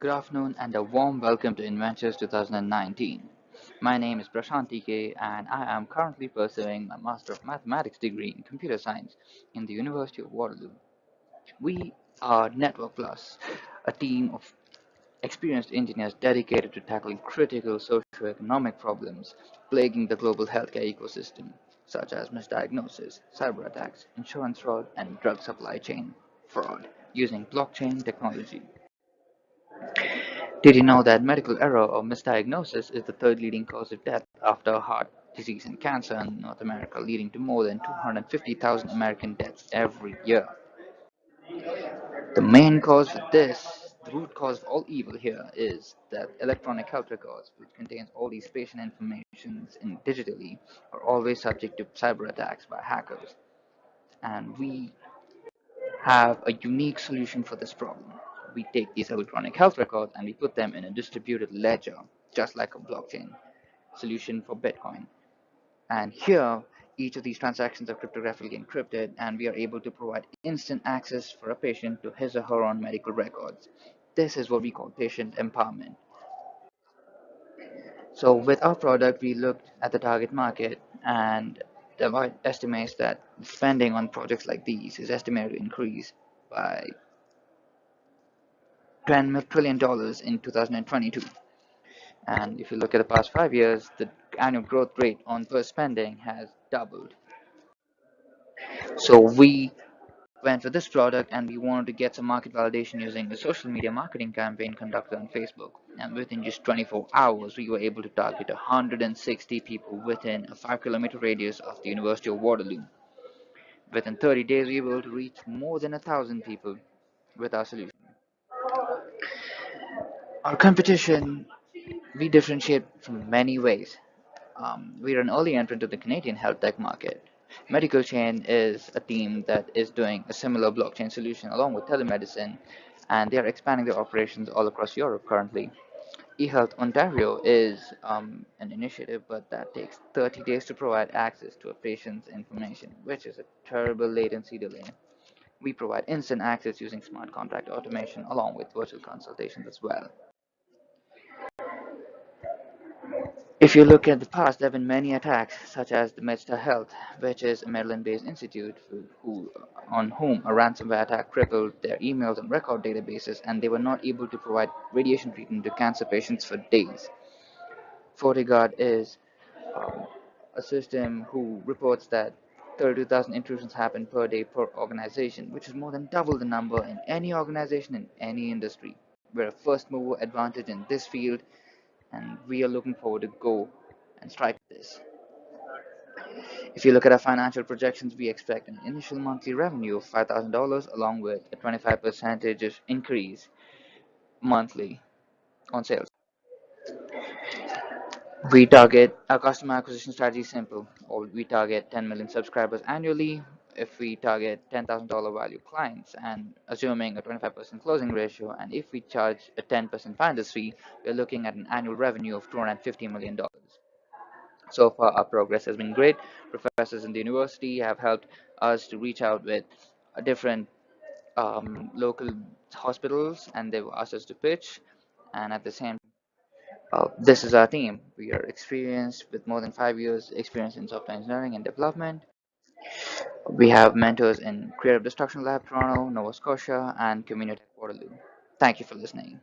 Good afternoon and a warm welcome to Inventures 2019. My name is Prashant TK and I am currently pursuing my Master of Mathematics degree in Computer Science in the University of Waterloo. We are Network Plus, a team of experienced engineers dedicated to tackling critical socio-economic problems plaguing the global healthcare ecosystem, such as misdiagnosis, cyber attacks, insurance fraud, and drug supply chain fraud using blockchain technology. Did you know that medical error or misdiagnosis is the third leading cause of death after heart disease and cancer in North America, leading to more than 250,000 American deaths every year? The main cause of this, the root cause of all evil here is that electronic health records, which contains all these patient information in digitally, are always subject to cyber attacks by hackers. And we have a unique solution for this problem we take these electronic health records and we put them in a distributed ledger, just like a blockchain solution for Bitcoin. And here, each of these transactions are cryptographically encrypted, and we are able to provide instant access for a patient to his or her own medical records. This is what we call patient empowerment. So with our product, we looked at the target market and estimates that spending on projects like these is estimated to increase by $10 trillion in 2022. And if you look at the past five years, the annual growth rate on per spending has doubled. So we went for this product and we wanted to get some market validation using a social media marketing campaign conducted on Facebook. And within just 24 hours, we were able to target 160 people within a 5 kilometer radius of the University of Waterloo. Within 30 days, we were able to reach more than a thousand people with our solution. Our competition, we differentiate from many ways. Um, we're an early entrant to the Canadian health tech market. Medicalchain is a team that is doing a similar blockchain solution along with telemedicine, and they are expanding their operations all across Europe currently. eHealth Ontario is um, an initiative, but that takes 30 days to provide access to a patient's information, which is a terrible latency delay. We provide instant access using smart contract automation along with virtual consultations as well. If you look at the past, there have been many attacks, such as the MedStar Health, which is a Maryland-based institute who, on whom a ransomware attack crippled their emails and record databases, and they were not able to provide radiation treatment to cancer patients for days. FortiGuard is um, a system who reports that 32,000 intrusions happen per day per organization, which is more than double the number in any organization in any industry. We're a first mover advantage in this field and we are looking forward to go and strike this. If you look at our financial projections, we expect an initial monthly revenue of $5,000 along with a 25% increase monthly on sales. We target our customer acquisition strategy simple. Or we target 10 million subscribers annually if we target $10,000 value clients and assuming a 25% closing ratio and if we charge a 10% finder's fee, we're looking at an annual revenue of $250 million. So far, our progress has been great. Professors in the university have helped us to reach out with different um, local hospitals and they've asked us to pitch and at the same uh, this is our team. We are experienced with more than five years experience in software engineering and development. We have mentors in Creative Destruction Lab Toronto, Nova Scotia, and Communitech Waterloo. Thank you for listening.